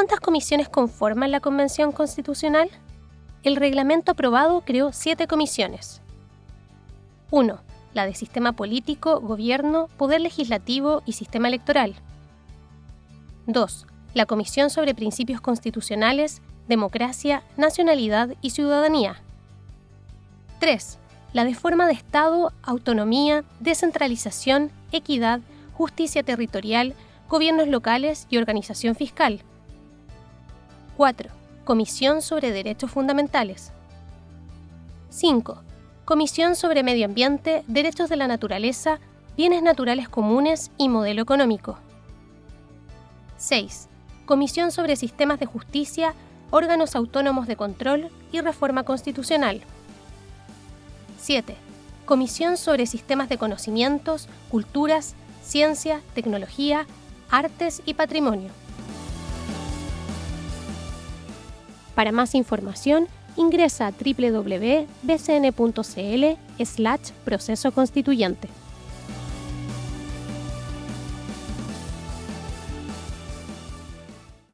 ¿Cuántas comisiones conforman la Convención Constitucional? El reglamento aprobado creó siete comisiones. 1. La de Sistema Político, Gobierno, Poder Legislativo y Sistema Electoral. 2. La Comisión sobre Principios Constitucionales, Democracia, Nacionalidad y Ciudadanía. 3. La de forma de Estado, autonomía, descentralización, equidad, justicia territorial, gobiernos locales y organización fiscal. 4. Comisión sobre Derechos Fundamentales. 5. Comisión sobre Medio Ambiente, Derechos de la Naturaleza, Bienes Naturales Comunes y Modelo Económico. 6. Comisión sobre Sistemas de Justicia, Órganos Autónomos de Control y Reforma Constitucional. 7. Comisión sobre Sistemas de Conocimientos, Culturas, Ciencia, Tecnología, Artes y Patrimonio. Para más información, ingresa a www.bcn.cl slash proceso constituyente.